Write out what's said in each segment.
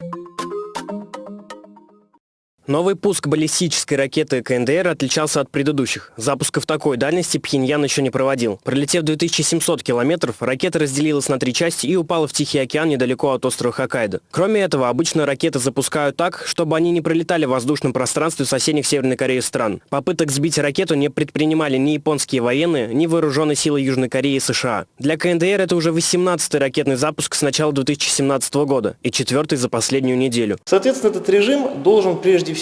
you Новый пуск баллистической ракеты КНДР отличался от предыдущих. Запусков такой дальности Пхеньян еще не проводил. Пролетев 2700 километров, ракета разделилась на три части и упала в Тихий океан недалеко от острова Хоккайдо. Кроме этого, обычно ракеты запускают так, чтобы они не пролетали в воздушном пространстве соседних Северной Кореи стран. Попыток сбить ракету не предпринимали ни японские военные, ни вооруженные силы Южной Кореи и США. Для КНДР это уже 18-й ракетный запуск с начала 2017 года и четвертый за последнюю неделю. Соответственно, этот режим должен прежде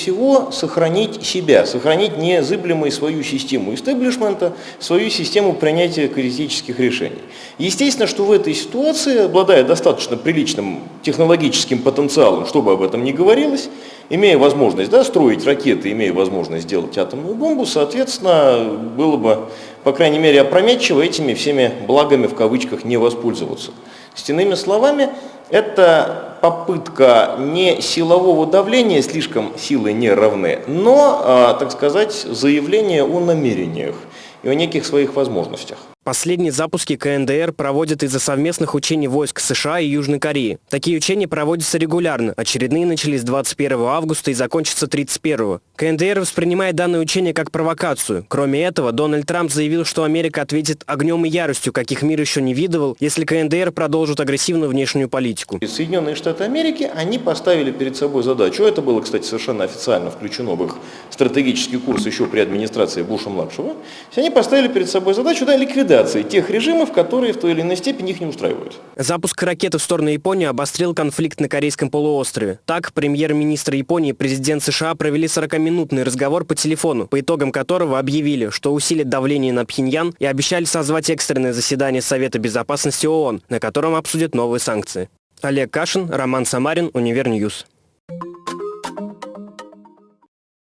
сохранить себя, сохранить незыблемой свою систему истеблишмента, свою систему принятия критических решений. Естественно, что в этой ситуации, обладая достаточно приличным технологическим потенциалом, чтобы об этом не говорилось, имея возможность да, строить ракеты, имея возможность сделать атомную бомбу, соответственно, было бы, по крайней мере, опрометчиво этими всеми благами в кавычках не воспользоваться. С иными словами, это попытка не силового давления, слишком силы не равны, но, а, так сказать, заявление о намерениях и о неких своих возможностях. Последние запуски КНДР проводят из-за совместных учений войск США и Южной Кореи. Такие учения проводятся регулярно. Очередные начались 21 августа и закончатся 31. КНДР воспринимает данное учение как провокацию. Кроме этого, Дональд Трамп заявил, что Америка ответит огнем и яростью, каких мир еще не видывал, если КНДР продолжит агрессивную внешнюю политику. Соединенные Штаты Америки, они поставили перед собой задачу, это было, кстати, совершенно официально включено в их стратегический курс еще при администрации Буша-младшего, они поставили перед собой задачу да, ликвидации ликвидации тех режимов, которые в той или иной степени их не устраивают. Запуск ракеты в сторону Японии обострил конфликт на Корейском полуострове. Так, премьер-министр Японии и президент США провели 40-минутный разговор по телефону, по итогам которого объявили, что усилят давление на Пхеньян и обещали созвать экстренное заседание Совета безопасности ООН, на котором обсудят новые санкции. Олег Кашин, Роман Самарин, Универньюз.